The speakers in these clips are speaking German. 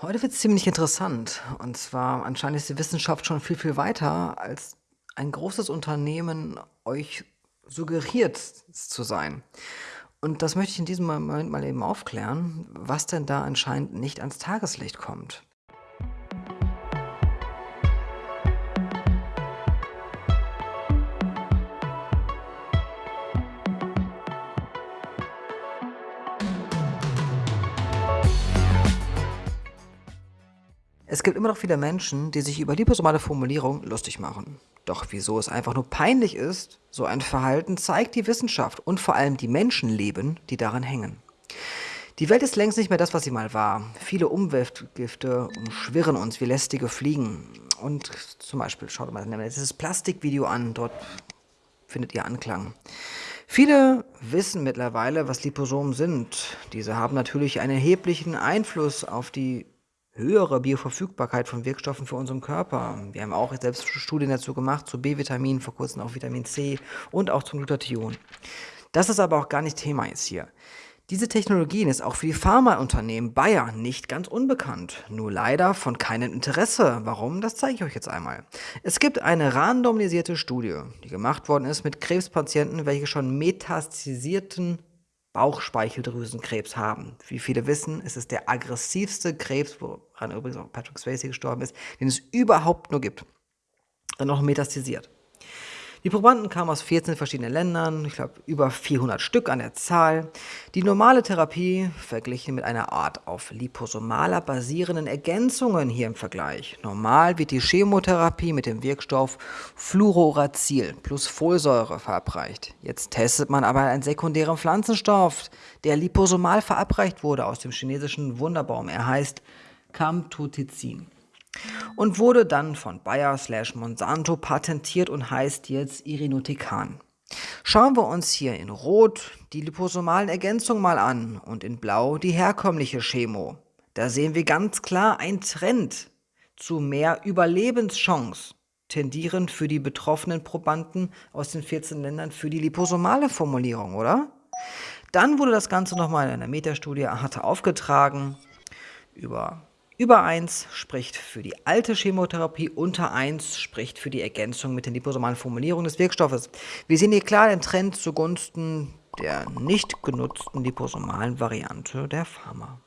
Heute wird es ziemlich interessant. Und zwar anscheinend ist die Wissenschaft schon viel, viel weiter, als ein großes Unternehmen euch suggeriert zu sein. Und das möchte ich in diesem Moment mal eben aufklären, was denn da anscheinend nicht ans Tageslicht kommt. Es gibt immer noch viele Menschen, die sich über liposomale Formulierung lustig machen. Doch wieso es einfach nur peinlich ist, so ein Verhalten zeigt die Wissenschaft und vor allem die Menschenleben, die daran hängen. Die Welt ist längst nicht mehr das, was sie mal war. Viele Umweltgifte umschwirren uns wie lästige Fliegen. Und zum Beispiel, schaut mal dieses Plastikvideo an, dort findet ihr Anklang. Viele wissen mittlerweile, was Liposomen sind. Diese haben natürlich einen erheblichen Einfluss auf die höhere Bioverfügbarkeit von Wirkstoffen für unseren Körper. Wir haben auch selbst Studien dazu gemacht, zu B-Vitamin, vor kurzem auch Vitamin C und auch zum Glutathion. Das ist aber auch gar nicht Thema jetzt hier. Diese Technologien ist auch für die Pharmaunternehmen Bayer nicht ganz unbekannt. Nur leider von keinem Interesse. Warum? Das zeige ich euch jetzt einmal. Es gibt eine randomisierte Studie, die gemacht worden ist mit Krebspatienten, welche schon metastasierten Bauchspeicheldrüsenkrebs haben. Wie viele wissen, ist es der aggressivste Krebs, woran übrigens auch Patrick Swayze gestorben ist, den es überhaupt nur gibt. Dann noch metastasiert. Die Probanden kamen aus 14 verschiedenen Ländern, ich glaube über 400 Stück an der Zahl. Die normale Therapie verglichen mit einer Art auf liposomaler basierenden Ergänzungen hier im Vergleich. Normal wird die Chemotherapie mit dem Wirkstoff Fluorouracil plus Folsäure verabreicht. Jetzt testet man aber einen sekundären Pflanzenstoff, der liposomal verabreicht wurde aus dem chinesischen Wunderbaum. Er heißt Camtotizin und wurde dann von Bayer slash Monsanto patentiert und heißt jetzt Irinotecan. Schauen wir uns hier in Rot die liposomalen Ergänzungen mal an und in Blau die herkömmliche Chemo. Da sehen wir ganz klar einen Trend zu mehr Überlebenschance, tendierend für die betroffenen Probanden aus den 14 Ländern für die liposomale Formulierung, oder? Dann wurde das Ganze nochmal in einer Metastudie hatte aufgetragen über über 1 spricht für die alte Chemotherapie, unter 1 spricht für die Ergänzung mit den liposomalen Formulierungen des Wirkstoffes. Wir sehen hier klar den Trend zugunsten der nicht genutzten liposomalen Variante der Pharma.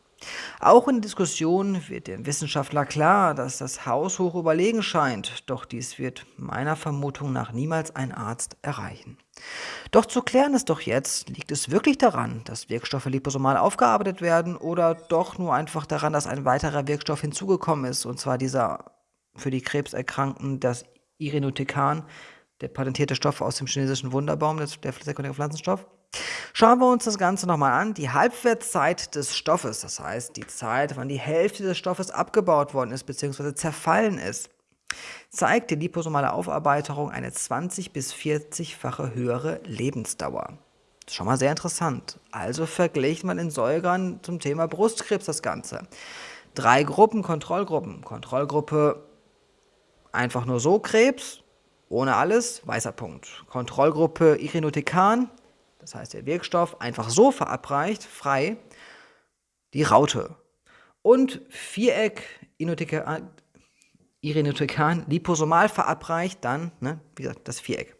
Auch in der Diskussion wird dem Wissenschaftler klar, dass das Haus hoch überlegen scheint, doch dies wird meiner Vermutung nach niemals ein Arzt erreichen. Doch zu klären ist doch jetzt, liegt es wirklich daran, dass Wirkstoffe liposomal aufgearbeitet werden oder doch nur einfach daran, dass ein weiterer Wirkstoff hinzugekommen ist, und zwar dieser für die Krebserkrankten, das Irinotecan, der patentierte Stoff aus dem chinesischen Wunderbaum, der sekundäre Pflanzenstoff? Schauen wir uns das Ganze nochmal an. Die Halbwertszeit des Stoffes, das heißt die Zeit, wann die Hälfte des Stoffes abgebaut worden ist bzw. zerfallen ist, zeigt die liposomale Aufarbeitung eine 20 bis 40-fache höhere Lebensdauer. Das ist schon mal sehr interessant. Also vergleicht man in Säugern zum Thema Brustkrebs das Ganze. Drei Gruppen, Kontrollgruppen. Kontrollgruppe einfach nur so Krebs, ohne alles, weißer Punkt. Kontrollgruppe Irinotecan, das heißt der Wirkstoff, einfach so verabreicht, frei, die Raute. Und Viereck, Irinotecan, liposomal verabreicht, dann, ne, wie gesagt, das Viereck.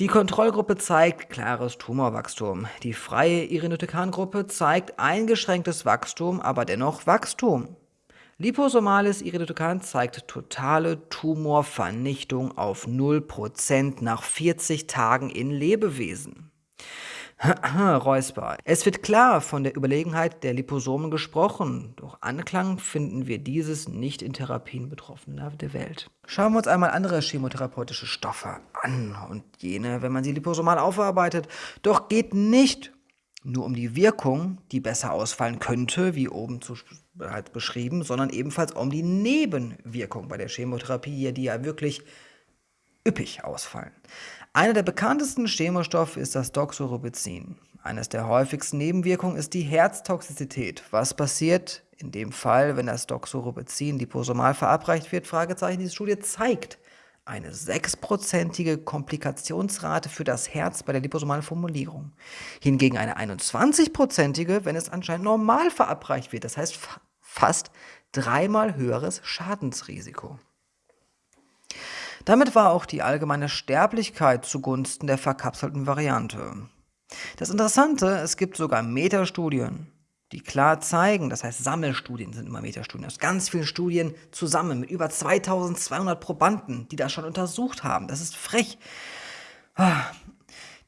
Die Kontrollgruppe zeigt klares Tumorwachstum. Die freie Irinotecan-Gruppe zeigt eingeschränktes Wachstum, aber dennoch Wachstum. Liposomales Iridotokan zeigt totale Tumorvernichtung auf 0% nach 40 Tagen in Lebewesen. Räusper. Es wird klar von der Überlegenheit der Liposomen gesprochen, doch Anklang finden wir dieses nicht in Therapien Betroffener der Welt. Schauen wir uns einmal andere chemotherapeutische Stoffe an und jene, wenn man sie liposomal aufarbeitet. Doch geht nicht nur um die Wirkung, die besser ausfallen könnte, wie oben zu bereits beschrieben, sondern ebenfalls um die Nebenwirkungen bei der Chemotherapie, die ja wirklich üppig ausfallen. Einer der bekanntesten Chemostoffe ist das Doxorubicin. Eines der häufigsten Nebenwirkungen ist die Herztoxizität. Was passiert in dem Fall, wenn das Doxorubicin liposomal verabreicht wird? Fragezeichen. Diese Studie zeigt eine 6%ige Komplikationsrate für das Herz bei der liposomalen Formulierung. Hingegen eine 21%ige, wenn es anscheinend normal verabreicht wird. Das heißt fa fast dreimal höheres Schadensrisiko. Damit war auch die allgemeine Sterblichkeit zugunsten der verkapselten Variante. Das Interessante, es gibt sogar Metastudien, die klar zeigen, das heißt Sammelstudien sind immer Metastudien, aus ganz vielen Studien zusammen mit über 2200 Probanden, die das schon untersucht haben. Das ist frech. Ah,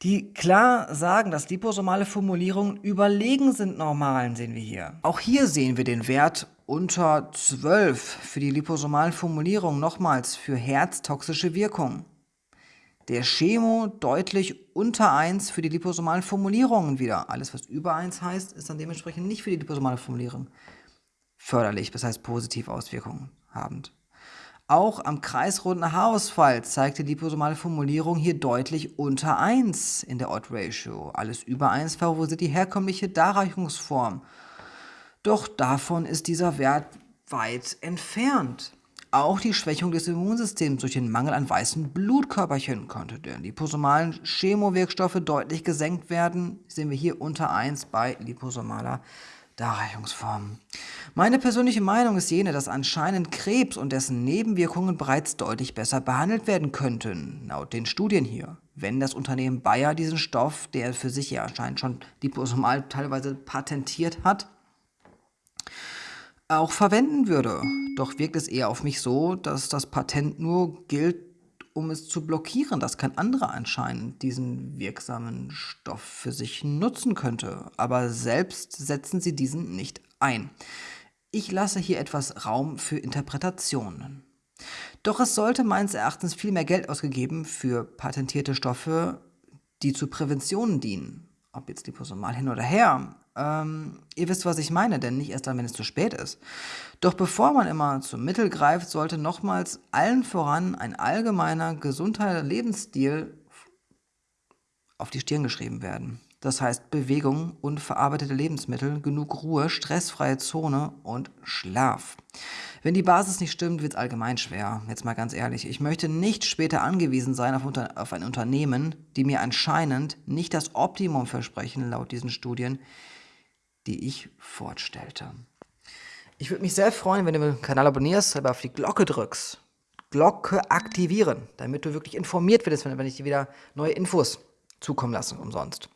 die klar sagen, dass liposomale Formulierungen überlegen sind normalen, sehen wir hier. Auch hier sehen wir den Wert unter 12 für die liposomalen Formulierungen nochmals für herztoxische Wirkung. Der Chemo deutlich unter 1 für die liposomalen Formulierungen wieder. Alles, was über 1 heißt, ist dann dementsprechend nicht für die liposomale Formulierung förderlich, das heißt positiv Auswirkungen habend. Auch am kreisrunden Haarausfall zeigt die liposomale Formulierung hier deutlich unter 1 in der Odd-Ratio. Alles über 1 favorisiert die herkömmliche Darreichungsform. Doch davon ist dieser Wert weit entfernt. Auch die Schwächung des Immunsystems durch den Mangel an weißen Blutkörperchen konnte der liposomalen Chemowirkstoffe deutlich gesenkt werden. Sehen wir hier unter 1 bei liposomaler Darreichungsform. Meine persönliche Meinung ist jene, dass anscheinend Krebs und dessen Nebenwirkungen bereits deutlich besser behandelt werden könnten, laut den Studien hier. Wenn das Unternehmen Bayer diesen Stoff, der für sich ja anscheinend schon liposomal teilweise patentiert hat, auch verwenden würde. Doch wirkt es eher auf mich so, dass das Patent nur gilt, um es zu blockieren, dass kein anderer anscheinend diesen wirksamen Stoff für sich nutzen könnte. Aber selbst setzen sie diesen nicht ein. Ich lasse hier etwas Raum für Interpretationen. Doch es sollte meines Erachtens viel mehr Geld ausgegeben für patentierte Stoffe, die zu Präventionen dienen. Ob jetzt liposomal hin oder her, ähm, ihr wisst, was ich meine, denn nicht erst dann, wenn es zu spät ist. Doch bevor man immer zum Mittel greift, sollte nochmals allen voran ein allgemeiner, gesunder Lebensstil auf die Stirn geschrieben werden. Das heißt Bewegung, unverarbeitete Lebensmittel, genug Ruhe, stressfreie Zone und Schlaf. Wenn die Basis nicht stimmt, wird es allgemein schwer. Jetzt mal ganz ehrlich, ich möchte nicht später angewiesen sein auf, unter, auf ein Unternehmen, die mir anscheinend nicht das Optimum versprechen, laut diesen Studien, die ich fortstellte. Ich würde mich sehr freuen, wenn du den Kanal abonnierst, aber auf die Glocke drückst. Glocke aktivieren, damit du wirklich informiert wirst, wenn ich dir wieder neue Infos zukommen lasse, umsonst.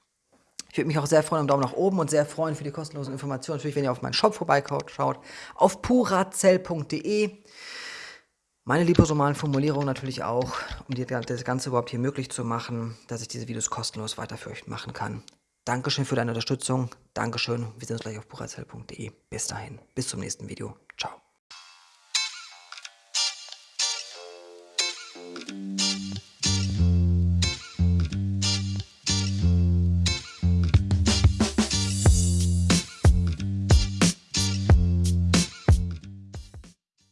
Ich würde mich auch sehr freuen um Daumen nach oben und sehr freuen für die kostenlosen Informationen. Natürlich, wenn ihr auf meinen Shop vorbeischaut, auf purazell.de. Meine liposomalen Formulierungen natürlich auch, um das Ganze überhaupt hier möglich zu machen, dass ich diese Videos kostenlos weiter für euch machen kann. Dankeschön für deine Unterstützung. Dankeschön. Wir sehen uns gleich auf buchherzell.de. Bis dahin. Bis zum nächsten Video. Ciao.